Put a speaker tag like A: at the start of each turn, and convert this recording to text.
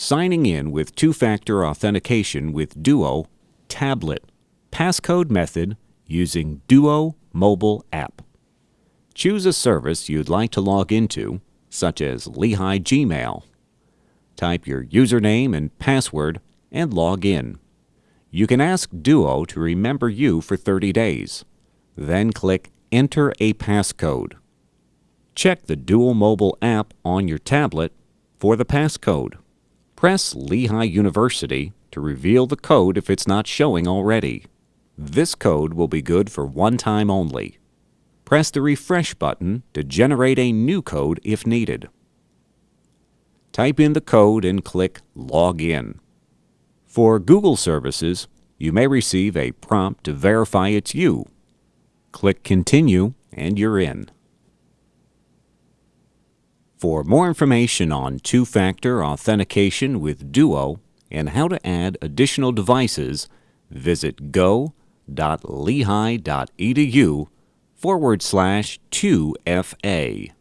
A: signing in with two-factor authentication with Duo Tablet Passcode method using Duo mobile app. Choose a service you'd like to log into, such as Lehigh Gmail. Type your username and password and log in. You can ask Duo to remember you for 30 days. Then click Enter a passcode. Check the Duo mobile app on your tablet for the passcode. Press Lehigh University to reveal the code if it's not showing already. This code will be good for one time only. Press the refresh button to generate a new code if needed. Type in the code and click Log In. For Google services, you may receive a prompt to verify it's you. Click Continue and you're in. For more information on two-factor authentication with Duo and how to add additional devices, visit go.lehigh.edu forward slash 2FA.